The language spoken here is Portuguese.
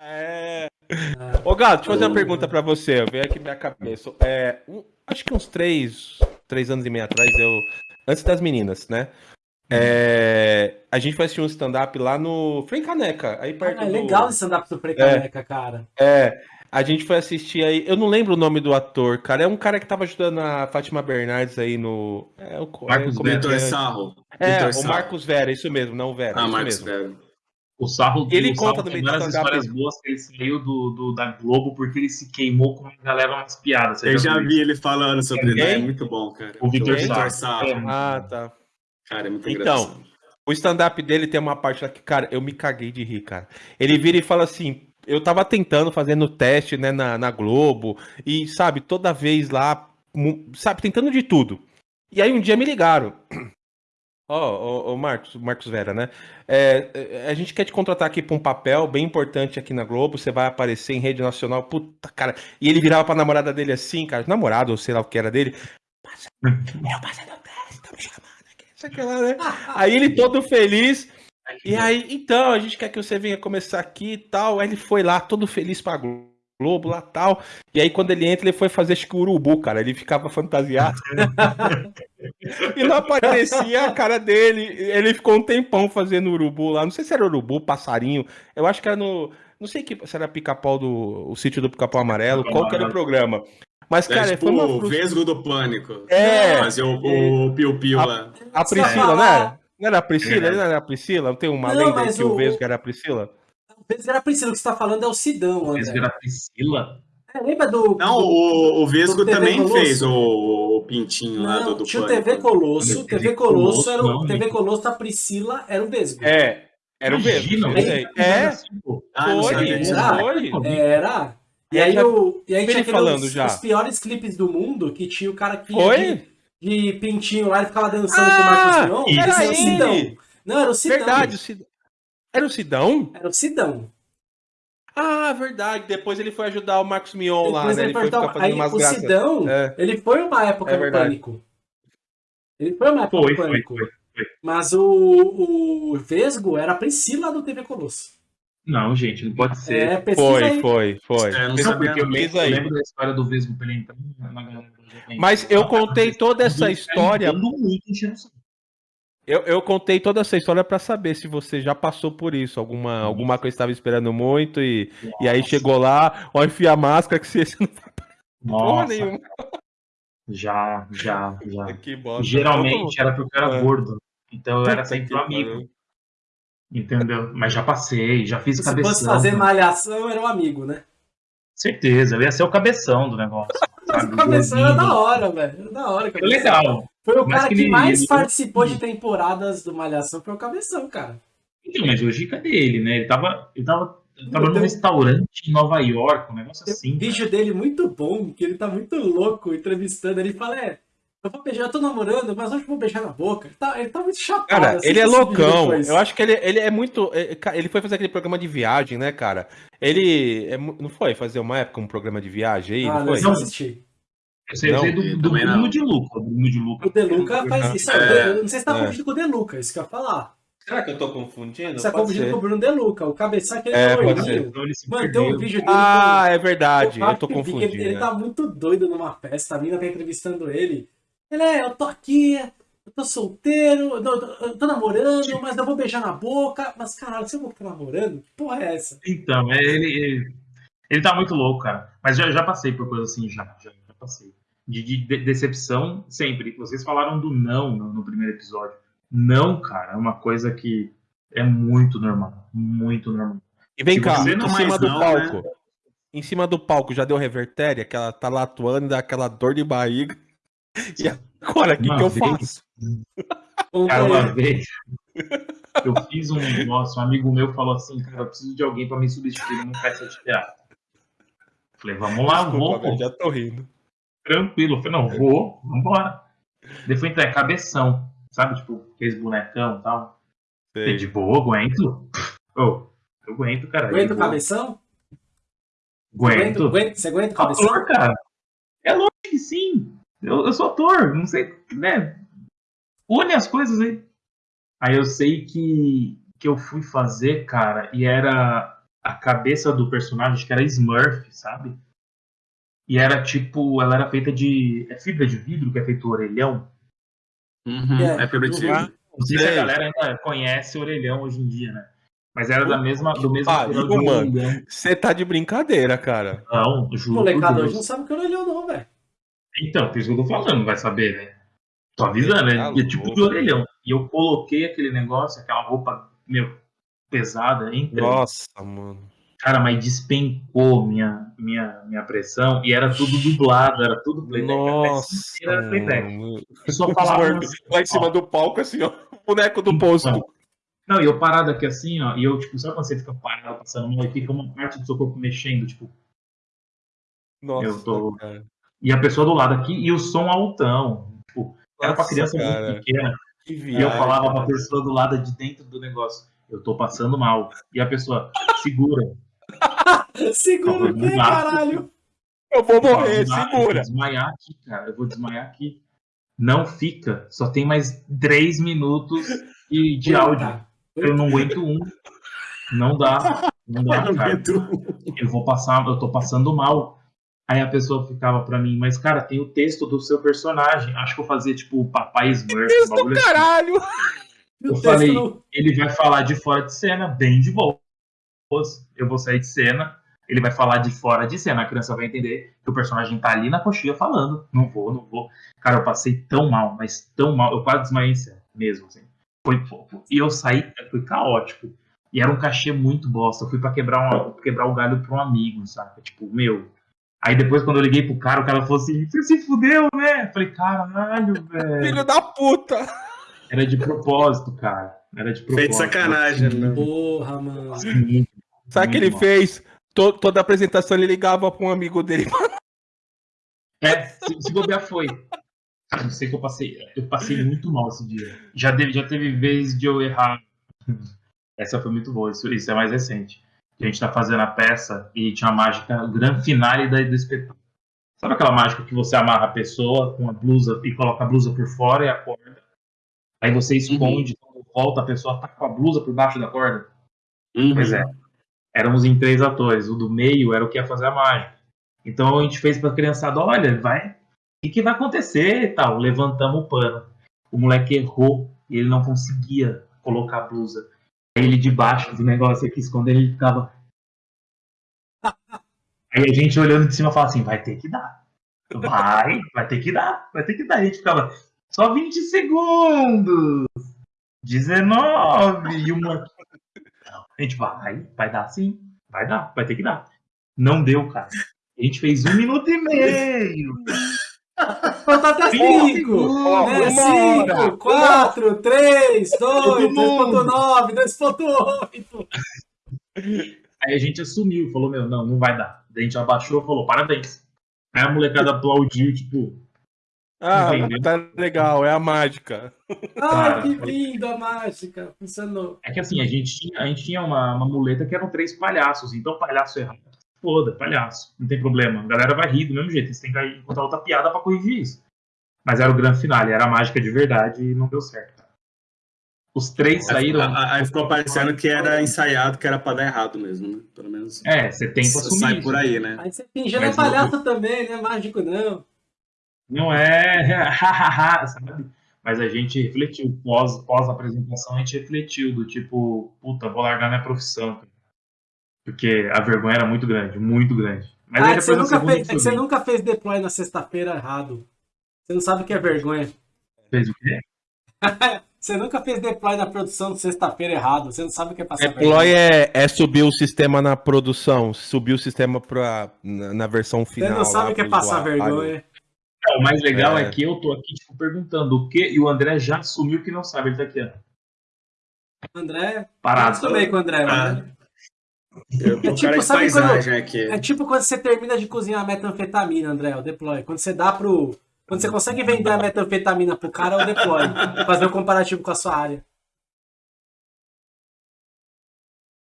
É. Ô, Gato, deixa eu fazer uma pergunta pra você. Veio aqui minha cabeça. É, um, acho que uns três, três anos e meio atrás, eu. Antes das meninas, né? É, a gente foi assistir um stand-up lá no Frei Caneca, aí perto Ah, é do... legal esse stand-up do Frei Caneca, cara. É, a gente foi assistir aí. Eu não lembro o nome do ator, cara. É um cara que tava ajudando a Fátima Bernardes aí no. É, o, Marcos é, Vitor. Sarro. É, Vitor o Sarro. Marcos Vera, isso mesmo, não o Vera. Ah, isso Marcos mesmo. Vera. O Sarro, Ele o conta Sarro no tem meio do várias histórias boas que ele saiu do, do- da Globo porque ele se queimou com uma galera umas piadas. Eu já vi ele falando sobre ele. É muito bom, cara. O Vitor Sarro. Sarro. É, Ah, tá. Cara, é muito Então, engraçado. O stand-up dele tem uma parte lá que, cara, eu me caguei de rir, cara. Ele vira e fala assim: eu tava tentando, fazendo teste, né, na, na Globo, e, sabe, toda vez lá, sabe, tentando de tudo. E aí um dia me ligaram. Ó, ô, ô, Marcos, Marcos Vera, né? É, é, a gente quer te contratar aqui pra um papel bem importante aqui na Globo, você vai aparecer em rede nacional, puta, cara. E ele virava pra namorada dele assim, cara, namorado, ou sei lá o que era dele. Passa, eu passei no teste, tá me chamando aqui, isso aqui lá, né? Aí ele todo feliz. E aí, então, a gente quer que você venha começar aqui e tal. Aí ele foi lá, todo feliz pra Globo lá tal. E aí, quando ele entra, ele foi fazer acho que o urubu, cara. Ele ficava fantasiado. e não aparecia a cara dele. Ele ficou um tempão fazendo urubu lá. Não sei se era urubu, passarinho. Eu acho que era no. Não sei que, se era pica-pau do. O sítio do pica-pau amarelo. Qual que era o programa? Mas, cara, é tipo foi uma. o frustra- Vesgo do Pânico. É. Fazer o, o Piu-Piu lá. A Priscila, era? Não era a Priscila? Ele não era a Priscila? Não tem uma Não, lenda que o o- Vesgo era a Priscila? Era Priscila, o que você tá falando é o Sidão, André. era Priscila. É, lembra do. Não, do- o, o Vesgo também Colosso. fez o, o pintinho lá do, Não, do tinha o. TV Colosso. TV TV Colosso era o Colosso, não, TV gente. Colosso da Priscila, era o Vesgo. É, era o Vesgo. É, Ah, não foi. Era? foi. Era. E E aí, o, e aí tinha aqueles, falando os, já. os piores clipes do mundo, que tinha o cara que Foi? de, de pintinho lá, ele ficava dançando com o Ah, Marcos Mion. Era Era o Sidão. Não, era o Sidão. Verdade, o Cidão. Era o Sidão? Era o Sidão. Ah, verdade. Depois ele foi ajudar o Marcos Mion lá, né? ele Ele foi ficar fazendo aí umas o graças. Sidão, É. ele foi uma época É no. Pânico. Ele foi uma época Foi, no Pânico. foi, foi. Mas o, o Vesgo era a Priscila do TV Colosso. Não, gente, não pode ser. É, Foi, aí. foi, foi. É, não sabia porque eu lembro, aí. eu lembro da história do Vesgo pra ele entrar na galera. Mas eu contei toda essa história. Dando muito enchendo o saco. Eu, eu contei toda essa história pra saber se você já passou por isso. Alguma, alguma coisa estava esperando muito e, e aí chegou lá, ó, enfia a máscara que você não vai porra Nossa, nenhuma. já, já, já. Que bosta. Geralmente era porque eu era É. gordo. Então eu era sempre o amigo. Entendeu? Mas já passei, já fiz Se cabeção. fosse fazer malhação, era um amigo, né? Certeza, eu ia ser o cabeção do negócio. Mas o cabeção era da hora, velho. Era da hora. o Foi Cabeção. legal. Foi o Mas cara que que mais ele- participou de temporadas do Malhação, foi o Cabeção, cara. Então, mas hoje cadê ele, né? Ele tava, ele tava, ele tava num Deus. restaurante em Nova York, um negócio Tem assim. um vídeo dele muito bom, que ele tá muito louco entrevistando. Ele fala, é, eu vou beijar, eu tô namorando, mas hoje eu vou beijar na boca. Ele tá, ele tá muito chapado. Cara, assiste ele é loucão. Eu acho que ele, ele é muito. é, Ele foi fazer aquele programa de viagem, né, cara? Ele. é não foi fazer uma época um programa de viagem aí? Ah, não não, foi? não assisti. Eu sei, eu sei Não, do, eu do também Bruno não. de Luca. O Bruno de Luca. O Deluca faz isso. É. Eu não sei se tá É. confundindo com o Deluca, isso que eu ia falar. Será que eu tô confundindo? Você tá confundindo com o Bruno Deluca, o cabeça que ele É, é. Então ele se Mano, tem um vídeo dele Ah, com- é verdade. Eu tô confundindo. Ele, ele tá muito doido numa festa, a mina tá entrevistando ele. Ele é, eu tô aqui, eu tô solteiro, eu tô, eu tô namorando, mas eu vou beijar na boca. Mas caralho, você não tá namorando? Que porra é essa? Então, é, ele, ele, ele tá muito louco, cara. Mas já, já passei por coisa assim, já, já, já passei. De, de- de- decepção, sempre. Vocês falaram do não no, no primeiro episódio. Não, cara, é uma coisa que é muito normal. Muito normal. E vem Se cá, em não cima do não, palco. Em cima do palco já deu revertéria, que ela tá lá atuando, dá aquela dor de barriga. E agora, o que, que eu faço? Cara, uma vez eu fiz um negócio, um amigo meu falou assim, cara, eu preciso de alguém pra me substituir numa peça de teatro. Falei, vamos lá, vou, Desculpa, velho, pô, já tô rindo. Tranquilo. Eu falei, não, vou, vambora. Daí foi entrar, é cabeção, sabe? Tipo, aqueles bonecão e tal. Sei. de boa, aguento. Ô, eu aguento, cara. Aguenta eu o vou. cabeção? Você Aguento. aguenta, você aguenta o cabeção? Ator, cara. É lógico que sim. Eu, eu sou ator, não sei, né? Une as coisas aí. Aí eu sei que, que eu fui fazer, cara, e era a cabeça do personagem, acho que era Smurf, sabe? E era tipo, ela era feita de. É fibra de vidro que é feito o orelhão? Uhum, É. é fibra de Ah, vidro. Não sei se a Sei. galera ainda conhece orelhão hoje em dia, né? Mas era da mesma, do mesmo material de mano. Você tá de brincadeira, cara. Não, juro. por Molecada hoje não sabe o que é orelhão, não, velho. Então, por isso que eu tô falando, vai saber, né? Tô avisando, né? E é tipo de orelhão. E eu coloquei aquele negócio, aquela roupa, meu, pesada, entre. Nossa, mano. Cara, mas despencou minha, minha, minha pressão e era tudo dublado, era tudo playback. Nossa. era playback. Eu só falava Lá em cima do palco, assim, ó. Boneco do posto. Não. E eu parado aqui assim, ó, e eu, tipo, sabe quando você fica parado passando mal e fica uma parte do seu corpo mexendo, tipo, Nossa, Eu tô- cara. e a pessoa do lado aqui, e o som altão. Tipo, era pra criança cara. muito pequena. Que E eu viagem, falava pra cara. pessoa do lado de dentro do negócio, eu tô passando mal. E a pessoa, segura. Segura o quê, dá. caralho? Eu vou Eu morrer, "Não dá, Eu segura. vou desmaiar aqui, cara. Eu vou desmaiar aqui. Não fica. Só tem mais três minutos e de áudio. Puta. Eu não aguento um. Não dá. Não dá, Não cara. aguento. Eu vou passar, eu tô passando mal. Aí a pessoa ficava pra mim, mas cara, tem o texto do seu personagem. Acho que eu fazia tipo o Papai Smurf. um bagulho assim. Caralho! O Eu texto falei, não- ele vai falar de fora de cena, bem de boa. Eu vou sair de cena, ele vai falar de fora de cena. A criança vai entender que o personagem tá ali na coxinha falando. Não vou, não vou. Cara, eu passei tão mal, mas tão mal. Eu quase desmaiei em cena, mesmo, assim. Foi, foi- e eu saí, foi caótico. E era um cachê muito bosta. Eu fui pra quebrar, uma, quebrar o galho pra um amigo, saca? Tipo, meu. Aí depois, quando eu liguei pro cara, o cara falou assim: Você se fudeu, né? Eu falei: Caralho, velho. Filho da puta! Era de propósito, cara. Era de propósito. Feito sacanagem, né? Porra, mano. Sim. Sabe o que ele Muito fez? To- toda apresentação ele ligava pra um amigo dele. É, se, se bobear foi. Cara, não sei que eu passei. Eu passei muito mal esse dia. Já, teve- já teve vez de eu errar. Essa foi muito boa, isso, isso é mais recente. A gente tá fazendo a peça e tinha uma mágica, o grande finale da, do espetáculo. Sabe aquela mágica que você amarra a pessoa com a blusa e coloca a blusa por fora e a corda? Aí você esconde, quando volta a pessoa tá com a blusa por baixo da corda? Uhum. Pois é. Éramos em três atores. O do meio era o que ia fazer a mágica. Então a gente fez pra criançada, olha, vai. O que, que vai acontecer e tal? Levantamos o pano. O moleque errou e ele não conseguia colocar a blusa. Aí ele debaixo do negócio aqui, escondendo, ele ficava. Aí a gente olhando de cima falava assim, vai ter que dar. Vai, vai ter que dar, vai ter que dar. A gente ficava, só 20 segundos. 19 e uma. A gente vai, vai dar sim, vai dar, vai ter que dar. Não deu, cara. A gente fez um minuto e meio. Cinco. Ó, Né? uma hora. Cinco, quatro, três, dois, Todo mundo. 2.9, 2.8. Aí a gente assumiu, falou, meu, não, não vai dar. Daí a gente abaixou e falou, parabéns. Aí a molecada aplaudiu, tipo, Ah, Entendeu? tá legal, é a mágica. Ai, Cara, que lindo a mágica. Funcionou. é que assim, a gente tinha, a gente tinha uma, uma muleta que eram três palhaços, então palhaço errado. Foda, palhaço, não tem problema. A galera vai rir do mesmo jeito, você tem que encontrar outra piada pra corrigir isso. Mas era o grande finale, era a mágica de verdade e não deu certo. cara. Os três saíram. Aí, ficou parecendo que era ensaiado, que era pra dar errado mesmo, né? Pelo menos É, você tenta assumir. sai isso. por aí, né? Aí você finge, é palhaço também, né? Mágico não. Não é, sabe? Mas a gente refletiu, pós, pós apresentação, a gente refletiu do tipo, puta, vou largar minha profissão. cara. Porque a vergonha era muito grande, muito grande. Mas ah, aí é que você, nunca segunda fez, é que você nunca fez deploy na sexta-feira errado. Você não sabe o que é vergonha. fez o quê? Você nunca fez deploy na produção de sexta-feira errado. Você não sabe o que é passar Deploy é, é subir o sistema na produção, subir o sistema pra, na, na versão Você final. não sabe o que é passar usuário. vergonha. O mais legal é. É. que eu tô aqui, tipo, perguntando o quê, e o André já assumiu que não sabe, ele tá aqui, ó. André, eu Parado. acostumei com o André. Ah. Eu tô É tipo, sabe paisagem aqui. É tipo quando você termina de cozinhar a metanfetamina, André, o deploy. Quando você dá pro. Quando você consegue vender a metanfetamina pro cara, é o deploy. Fazer o comparativo com a sua área.